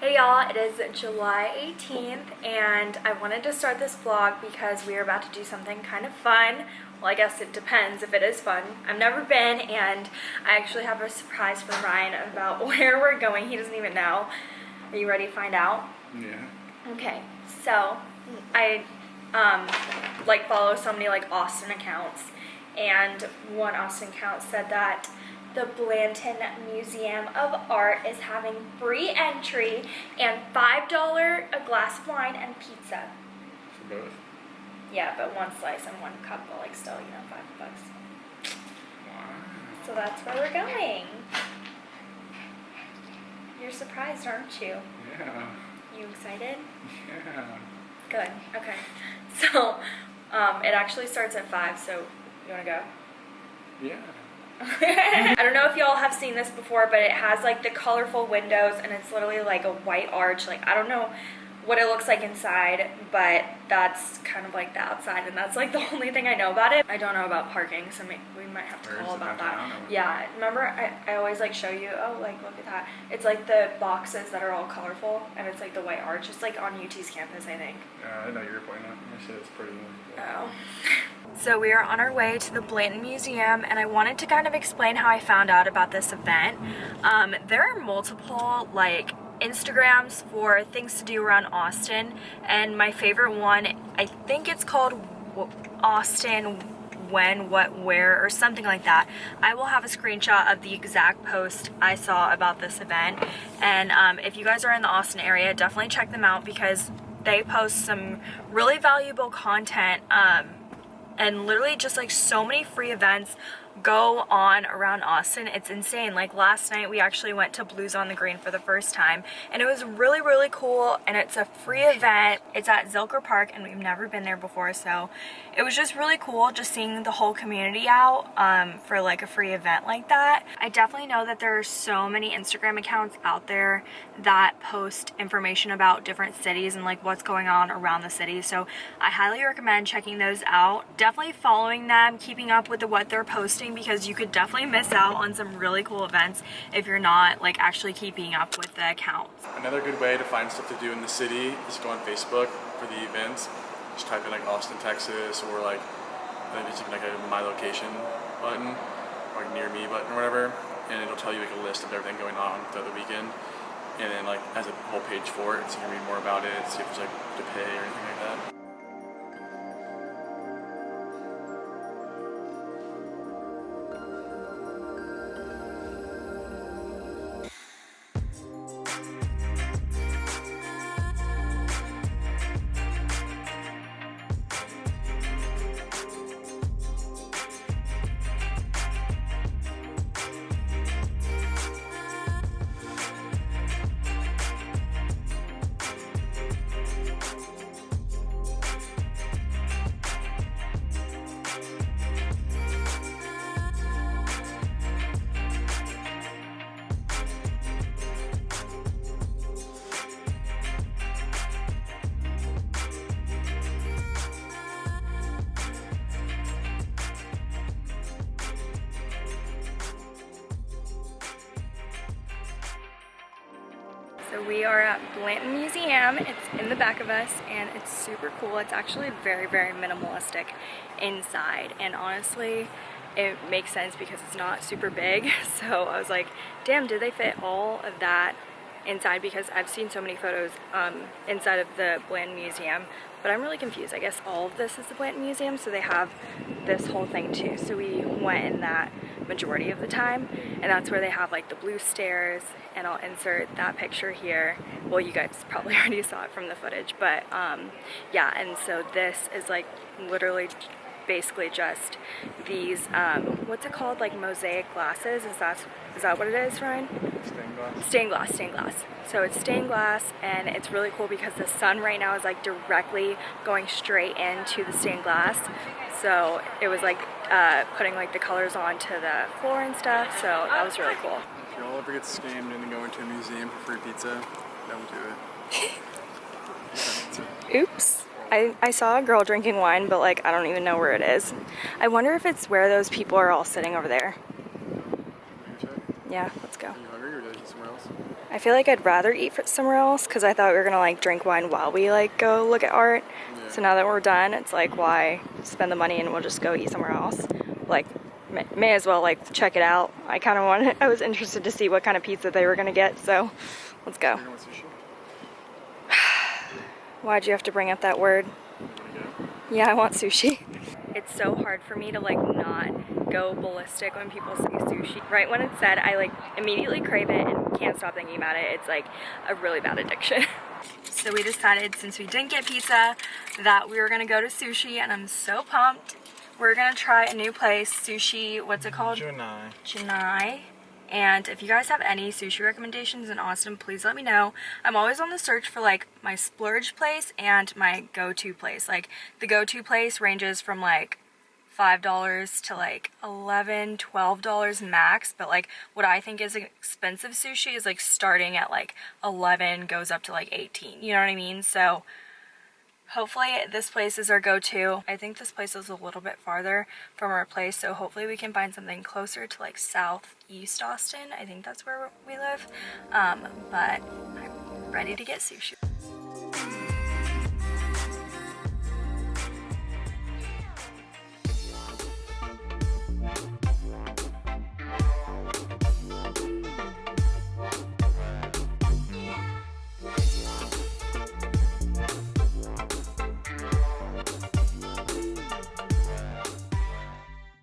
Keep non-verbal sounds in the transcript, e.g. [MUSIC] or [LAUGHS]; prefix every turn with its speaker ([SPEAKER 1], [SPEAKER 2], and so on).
[SPEAKER 1] Hey y'all, it is July 18th and I wanted to start this vlog because we are about to do something kind of fun. Well, I guess it depends if it is fun. I've never been and I actually have a surprise for Ryan about [LAUGHS] where we're going. He doesn't even know. Are you ready to find out?
[SPEAKER 2] Yeah.
[SPEAKER 1] Okay, so I um, like follow so many like Austin accounts and one Austin Count said that the Blanton Museum of Art is having free entry and $5 a glass of wine and pizza.
[SPEAKER 2] For both.
[SPEAKER 1] Yeah, but one slice and one cup, but like still, you know, five bucks.
[SPEAKER 2] Wow.
[SPEAKER 1] So that's where we're going. You're surprised, aren't you?
[SPEAKER 2] Yeah.
[SPEAKER 1] You excited?
[SPEAKER 2] Yeah.
[SPEAKER 1] Good. Okay. [LAUGHS] So, um, it actually starts at five. So, you wanna go?
[SPEAKER 2] Yeah. [LAUGHS]
[SPEAKER 1] I don't know if y'all have seen this before, but it has like the colorful windows and it's literally like a white arch. Like, I don't know what it looks like inside, but that's kind of like the outside and that's like the [LAUGHS] only thing I know about it. I don't know about parking, so we might have to
[SPEAKER 2] Where
[SPEAKER 1] call about that. Yeah, remember I, I always like show you, oh, like look at that. It's like the boxes that are all colorful and it's like the white arch. It's like on UT's campus, I think.
[SPEAKER 2] Yeah, I know you were pointing at. I said it's pretty.
[SPEAKER 1] Oh. [LAUGHS] So we are on our way to the Blanton Museum and I wanted to kind of explain how I found out about this event. Um, there are multiple like Instagrams for things to do around Austin and my favorite one, I think it's called Austin when, what, where, or something like that. I will have a screenshot of the exact post I saw about this event. And um, if you guys are in the Austin area, definitely check them out because they post some really valuable content um, and literally just like so many free events go on around Austin. It's insane. Like last night we actually went to Blues on the Green for the first time and it was really really cool and it's a free event. It's at Zilker Park and we've never been there before so it was just really cool just seeing the whole community out um, for like a free event like that. I definitely know that there are so many Instagram accounts out there that post information about different cities and like what's going on around the city so I highly recommend checking those out. Definitely following them, keeping up with the, what they're posting because you could definitely miss out on some really cool events if you're not like actually keeping up with the accounts.
[SPEAKER 2] Another good way to find stuff to do in the city is go on Facebook for the events. Just type in like Austin, Texas, or like maybe it's even like a my location button or like near me button or whatever, and it'll tell you like a list of everything going on throughout the weekend. And then like has a whole page for it, so you can read more about it, see if there's like to pay or anything like that.
[SPEAKER 1] So we are at Blanton Museum. It's in the back of us and it's super cool. It's actually very, very minimalistic inside. And honestly, it makes sense because it's not super big. [LAUGHS] So I was like, damn, did they fit all of that inside? Because I've seen so many photos um, inside of the Blanton Museum. But I'm really confused. I guess all of this is the Blanton Museum, so they have this whole thing too. So we went in that majority of the time, and that's where they have like the blue stairs, and I'll insert that picture here. Well, you guys probably [LAUGHS] already saw it from the footage, but um, yeah, and so this is like literally basically just these, um, what's it called, like mosaic glasses? Is that, is that what it is, Ryan?
[SPEAKER 2] Stained glass.
[SPEAKER 1] Stained glass, stained glass. So it's stained glass and it's really cool because the sun right now is like directly going straight into the stained glass. So it was like uh, putting like the colors onto the floor and stuff. So that was really cool.
[SPEAKER 2] If y'all ever get scammed into going to a museum for free pizza, don't do it. [LAUGHS]
[SPEAKER 1] Oops. I, I saw a girl drinking wine, but like I don't even know where it is. I wonder if it's where those people are all sitting over there.
[SPEAKER 2] Can you check?
[SPEAKER 1] Yeah, let's go.
[SPEAKER 2] Are you hungry or did I eat somewhere else?
[SPEAKER 1] I feel like I'd rather eat somewhere else because I thought we were gonna like drink wine while we like go look at art. So now that we're done, it's like why spend the money and we'll just go eat somewhere else. Like may, may as well like check it out. I kind of wanted. [LAUGHS] I was interested to see what kind of pizza they were gonna get. So let's go.
[SPEAKER 2] You know what sushi? [SIGHS]
[SPEAKER 1] Why'd you have to bring up that word?
[SPEAKER 2] You wanna go?
[SPEAKER 1] Yeah, I want sushi. [LAUGHS] It's so hard for me to like not go ballistic when people say sushi. Right when it's said, I like immediately crave it and can't stop thinking about it. It's like a really bad addiction. [LAUGHS] so we decided since we didn't get pizza that we were gonna go to sushi and I'm so pumped. We're gonna try a new place, sushi, what's it called?
[SPEAKER 2] Junai.
[SPEAKER 1] Chennai. And if you guys have any sushi recommendations in Austin, please let me know. I'm always on the search for like my splurge place and my go-to place. Like the go-to place ranges from like $5 to like $11, $12 max. But like what I think is expensive sushi is like starting at like 11 goes up to like 18. You know what I mean? So hopefully this place is our go-to. I think this place is a little bit farther from our place, so hopefully we can find something closer to like southeast Austin. I think that's where we live. Um, but I'm ready to get sushi.